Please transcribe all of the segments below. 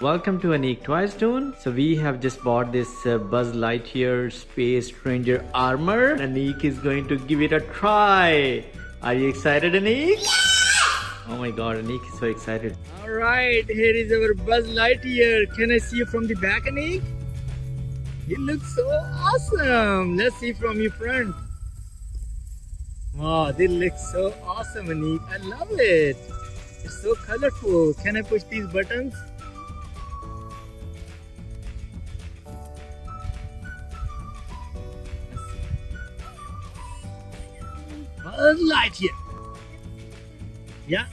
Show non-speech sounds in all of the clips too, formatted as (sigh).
Welcome to Anik Toys Tune. So we have just bought this uh, Buzz Lightyear Space Ranger armor. Anik is going to give it a try. Are you excited, Anik? Yeah! Oh my god, Anik is so excited. Alright, here is our Buzz Lightyear. Can I see you from the back, Anik? You look so awesome. Let's see from your front. Wow, they looks so awesome, Anik. I love it. It's so colorful. Can I push these buttons? Buzz Lightyear. Yeah.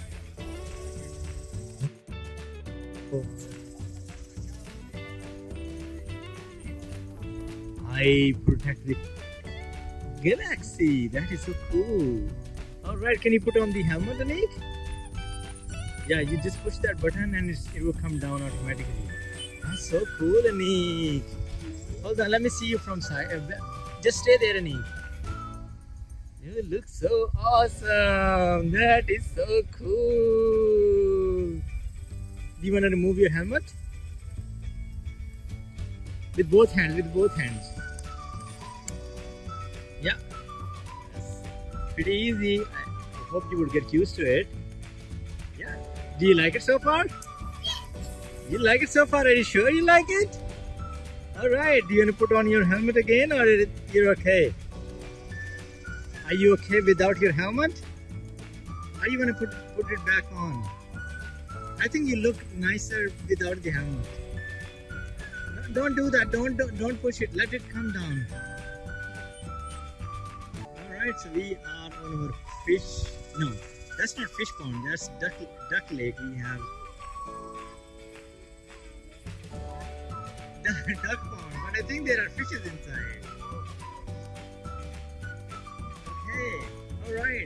I protect the galaxy. That is so cool. Alright, can you put on the helmet, Anik? Yeah, you just push that button and it will come down automatically. That's so cool, Anik. Hold on, let me see you from side. Uh, just stay there, Anik. You look so awesome. That is so cool. Do you want to remove your helmet? With both hands, with both hands. Yeah. That's pretty easy. I hope you would get used to it. Yeah. Do you like it so far? Yes. You like it so far? Are you sure you like it? Alright, do you want to put on your helmet again or you're okay? Are you okay without your helmet? Are you gonna put put it back on? I think you look nicer without the helmet. Don't do that. Don't don't, don't push it. Let it come down. All right. So we are on our fish. No, that's not fish pond. That's duck duck lake. We have (laughs) duck pond, but I think there are fishes inside.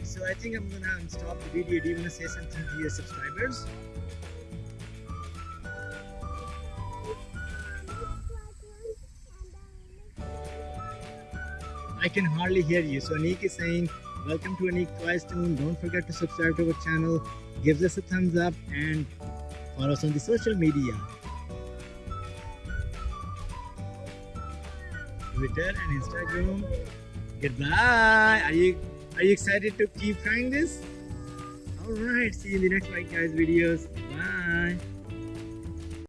So I think I'm gonna stop the video. Do you wanna say something to your subscribers? I can hardly hear you. So Anik is saying, welcome to Anik Toys Tune. Don't forget to subscribe to our channel. Give us a thumbs up and follow us on the social media. Twitter and Instagram. Goodbye. Are you are you excited to keep trying this? Alright, see you in the next like guys videos. Bye.